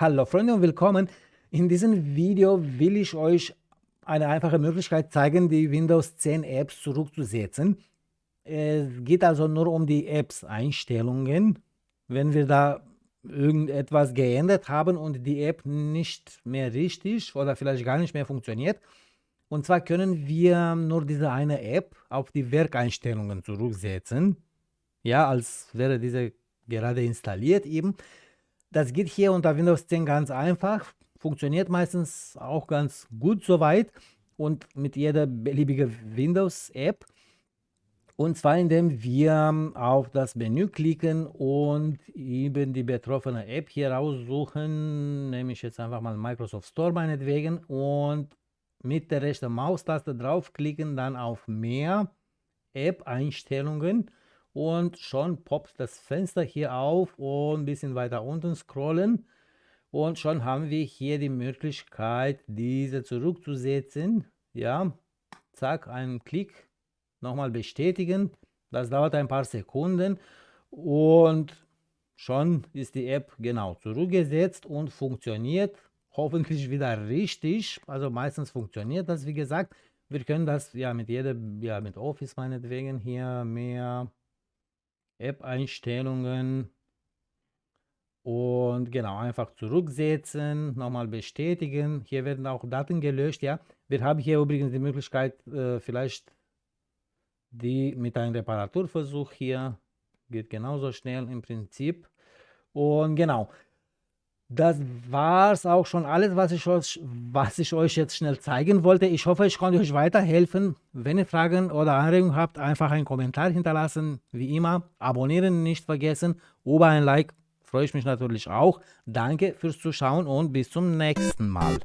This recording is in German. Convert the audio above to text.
Hallo Freunde und willkommen. In diesem Video will ich euch eine einfache Möglichkeit zeigen, die Windows 10 Apps zurückzusetzen. Es geht also nur um die Apps Einstellungen. Wenn wir da irgendetwas geändert haben und die App nicht mehr richtig oder vielleicht gar nicht mehr funktioniert. Und zwar können wir nur diese eine App auf die Werkeinstellungen zurücksetzen. Ja, als wäre diese gerade installiert eben. Das geht hier unter Windows 10 ganz einfach, funktioniert meistens auch ganz gut soweit und mit jeder beliebigen Windows-App. Und zwar indem wir auf das Menü klicken und eben die betroffene App hier raussuchen, nehme ich jetzt einfach mal Microsoft Store meinetwegen und mit der rechten Maustaste draufklicken, dann auf Mehr, App-Einstellungen und schon poppt das Fenster hier auf und ein bisschen weiter unten scrollen. Und schon haben wir hier die Möglichkeit diese zurückzusetzen. Ja zack einen Klick nochmal bestätigen. Das dauert ein paar Sekunden. Und schon ist die App genau zurückgesetzt und funktioniert. Hoffentlich wieder richtig. Also meistens funktioniert das wie gesagt. Wir können das ja mit jeder ja mit Office meinetwegen hier mehr App-Einstellungen und genau, einfach zurücksetzen, nochmal bestätigen. Hier werden auch Daten gelöscht, ja. Wir haben hier übrigens die Möglichkeit, äh, vielleicht die mit einem Reparaturversuch hier, geht genauso schnell im Prinzip. Und genau, das war es auch schon alles, was ich, euch, was ich euch jetzt schnell zeigen wollte. Ich hoffe, ich konnte euch weiterhelfen. Wenn ihr Fragen oder Anregungen habt, einfach einen Kommentar hinterlassen. Wie immer, abonnieren nicht vergessen. Über ein Like freue ich mich natürlich auch. Danke fürs Zuschauen und bis zum nächsten Mal.